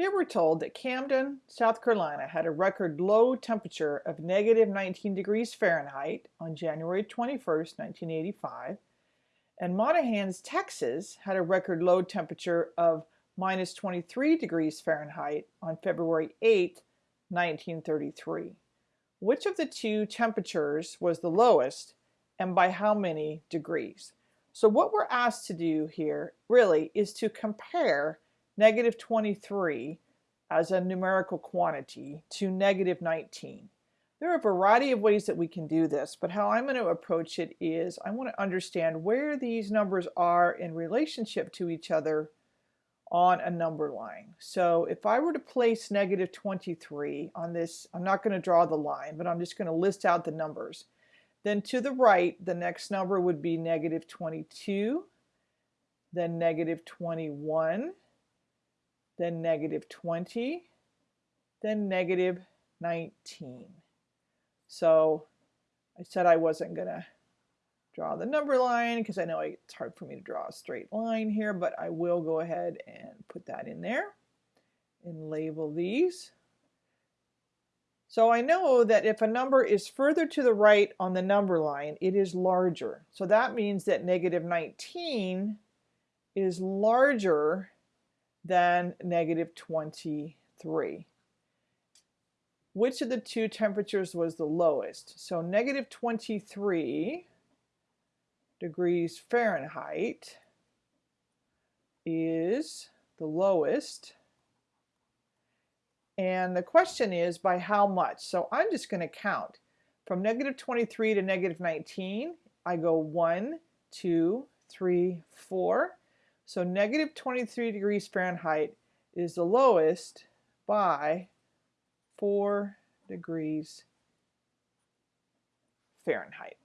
Here we're told that Camden, South Carolina had a record low temperature of negative 19 degrees Fahrenheit on January 21, 1985, and Monahans, Texas had a record low temperature of minus 23 degrees Fahrenheit on February 8, 1933. Which of the two temperatures was the lowest and by how many degrees? So what we're asked to do here really is to compare negative 23 as a numerical quantity to negative 19. There are a variety of ways that we can do this, but how I'm going to approach it is I want to understand where these numbers are in relationship to each other on a number line. So if I were to place negative 23 on this, I'm not going to draw the line, but I'm just going to list out the numbers. Then to the right, the next number would be negative 22, then negative 21, then negative 20, then negative 19. So I said I wasn't going to draw the number line because I know it's hard for me to draw a straight line here, but I will go ahead and put that in there and label these. So I know that if a number is further to the right on the number line, it is larger. So that means that negative 19 is larger than negative 23. Which of the two temperatures was the lowest? So negative 23 degrees Fahrenheit is the lowest. And the question is by how much? So I'm just going to count. From negative 23 to negative 19, I go 1, 2, 3, 4. So negative 23 degrees Fahrenheit is the lowest by 4 degrees Fahrenheit.